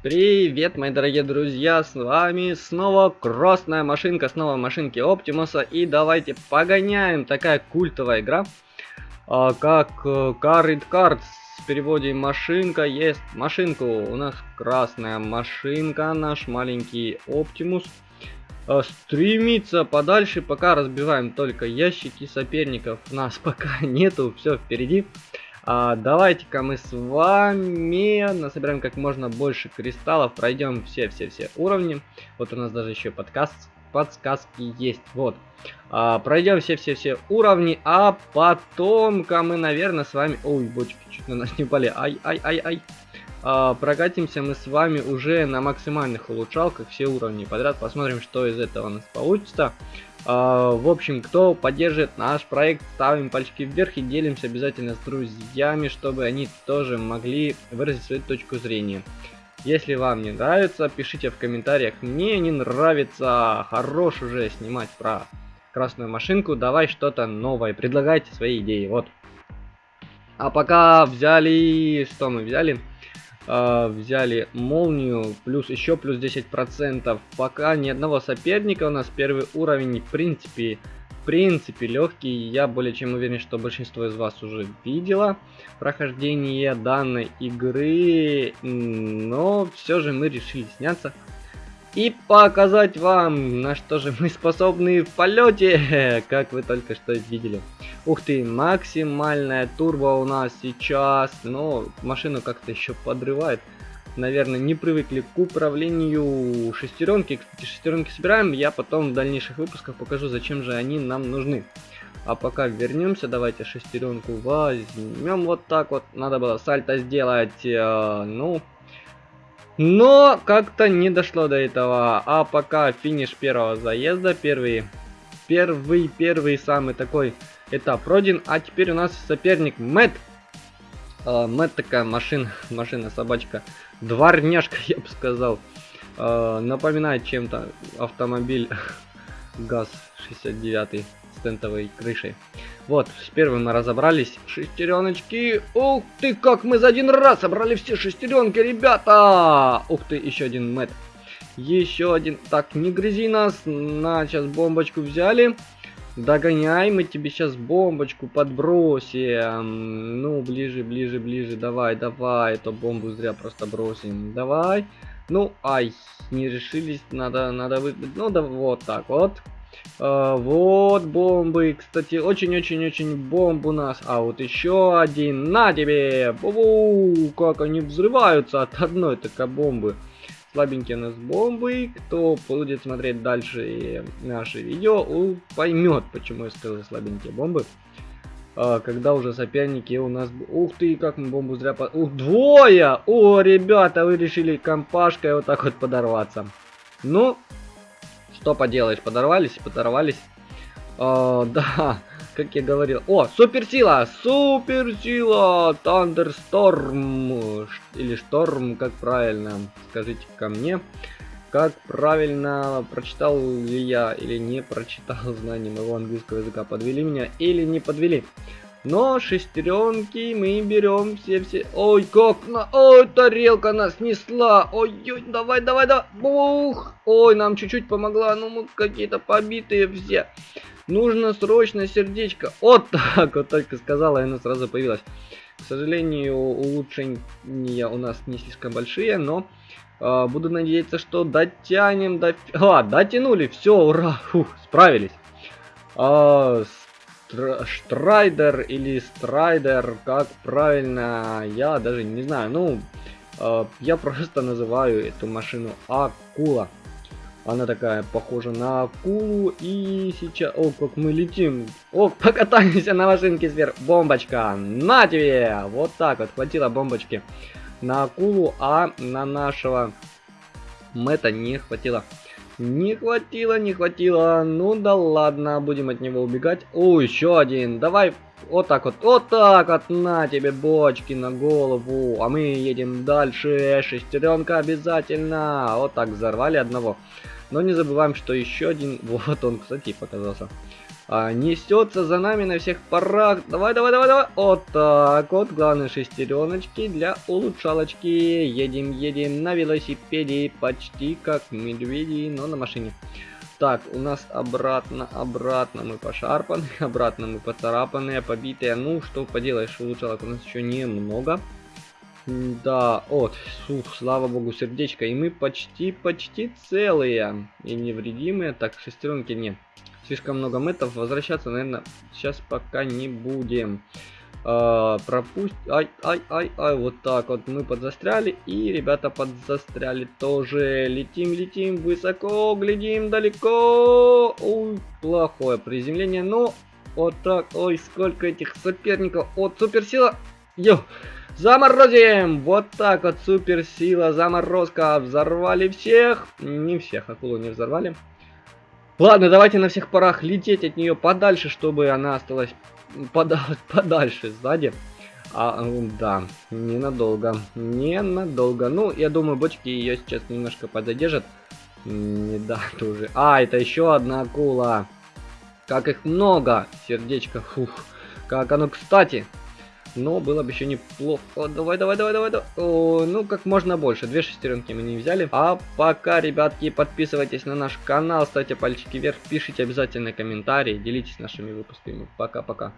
Привет, мои дорогие друзья, с вами снова красная машинка, снова машинки Оптимуса, и давайте погоняем, такая культовая игра, а, как э, Car It Cards, в переводе машинка есть. Машинку, у нас красная машинка, наш маленький Оптимус, а, стремится подальше, пока разбиваем только ящики соперников, нас пока нету, все впереди. А, Давайте-ка мы с вами насобираем как можно больше кристаллов, пройдем все-все-все уровни. Вот у нас даже еще подкаст, подсказки есть. Вот. А, пройдем все-все-все уровни, а потом-ка мы, наверное, с вами... Ой, бочки чуть на нас не упали. Ай-ай-ай-ай. А, прокатимся мы с вами уже на максимальных улучшалках все уровни подряд. Посмотрим, что из этого у нас получится. А, в общем, кто поддержит наш проект, ставим пальчики вверх и делимся обязательно с друзьями, чтобы они тоже могли выразить свою точку зрения. Если вам не нравится, пишите в комментариях. Мне не нравится. Хорош уже снимать про красную машинку. Давай что-то новое. Предлагайте свои идеи. Вот. А пока взяли... Что мы взяли? Э, взяли молнию, плюс еще плюс 10%. Пока ни одного соперника у нас первый уровень, в принципе, в принципе легкий. Я более чем уверен, что большинство из вас уже видело прохождение данной игры, но все же мы решили сняться и показать вам, на что же мы способны в полете, как вы только что видели. Ух ты, максимальная турбо у нас сейчас, но машину как-то еще подрывает. Наверное, не привыкли к управлению шестеренки. Кстати, шестеренки собираем, я потом в дальнейших выпусках покажу, зачем же они нам нужны. А пока вернемся, давайте шестеренку возьмем вот так вот. Надо было сальто сделать, э, ну, но как-то не дошло до этого. А пока финиш первого заезда, первый, первый, первый самый такой этап пройден. А теперь у нас соперник Мэтт. Uh, Мэтт такая машина, машина-собачка. Дворняжка, я бы сказал. Uh, напоминает чем-то автомобиль ГАЗ-69 с тентовой крышей. Вот, с первым мы разобрались. Шестереночки. Ух ты, как мы за один раз собрали все шестеренки, ребята! Ух ты, еще один мэт. Еще один. Так, не грызи нас. На, сейчас бомбочку взяли. Догоняй, мы тебе сейчас бомбочку подбросим. Ну, ближе, ближе, ближе. Давай, давай. Эту бомбу зря просто бросим. Давай. Ну, ай, не решились. Надо, надо вы... Ну, да вот так вот. А, вот бомбы. Кстати, очень-очень-очень бомб у нас. А вот еще один. На тебе! Бу -бу! Как они взрываются от одной такой бомбы. Слабенькие у нас бомбы. Кто будет смотреть дальше наши видео, поймет, почему я сказал слабенькие бомбы. А, когда уже соперники у нас... Ух ты, как мы бомбу зря... По... Ух, двое! О, ребята, вы решили компашкой вот так вот подорваться. Ну, что поделаешь, подорвались подорвались. О, да, как я говорил. О, суперсила! Суперсила! Тандерсторм! Или шторм, как правильно? Скажите ко мне. Как правильно прочитал ли я или не прочитал знанием моего английского языка? Подвели меня или не подвели? Но шестеренки мы берем все-все. Ой, как на... Ой, тарелка нас снесла. Ой-ой, давай, давай, давай. Бух. Ой, нам чуть-чуть помогла. Ну, мы какие-то побитые все. Нужно срочно сердечко. Вот так вот только сказала, и оно сразу появилось. К сожалению, улучшения у нас не слишком большие, но буду надеяться, что дотянем до... А, дотянули, все, ура, фух, справились. А, Штрайдер или Страйдер, как правильно, я даже не знаю. Ну, э, я просто называю эту машину Акула. Она такая похожа на акулу. И сейчас... О, как мы летим. О, покатаемся на машинке сверху. Бомбочка. На тебе! Вот так вот. Хватило бомбочки на акулу, а на нашего Мэта не хватило. Не хватило, не хватило. Ну да ладно, будем от него убегать. О, еще один. Давай вот так вот, вот так вот, на тебе бочки на голову. А мы едем дальше. Шестеренка обязательно. Вот так взорвали одного. Но не забываем, что еще один... Вот он, кстати, показался. А, несется за нами на всех парах. Давай, давай, давай, давай. Вот так вот. Главное шестереночки для улучшалочки. Едем, едем на велосипеде. Почти как медведи, но на машине. Так, у нас обратно, обратно мы пошарпаны, обратно мы поцарапанные, побитые. Ну, что поделаешь, улучшалок у нас еще немного. Да, вот, сух, слава богу, сердечко. И мы почти, почти целые и невредимые. Так, шестеренки нет. Слишком много метов. Возвращаться, наверное, сейчас пока не будем. А, пропусть... Ай, ай, ай, ай, вот так вот мы подзастряли. И ребята подзастряли тоже. Летим, летим высоко, глядим далеко. Ой, плохое приземление, но вот так. Ой, сколько этих соперников. Вот суперсила. Йо. Заморозим! Вот так вот, суперсила, заморозка. Взорвали всех. Не всех, акулу не взорвали. Ладно, давайте на всех парах лететь от нее подальше, чтобы она осталась пода подальше сзади. А, да, ненадолго. Ненадолго. Ну, я думаю, бочки ее сейчас немножко пододержат. Не да, тоже. А, это еще одна акула. Как их много. Сердечко. Фух. Как оно, кстати. Но было бы еще неплохо. Давай, давай, давай, давай. давай. О, ну, как можно больше. Две шестеренки мы не взяли. А пока, ребятки, подписывайтесь на наш канал, ставьте пальчики вверх, пишите обязательно комментарии, делитесь нашими выпусками. Пока-пока.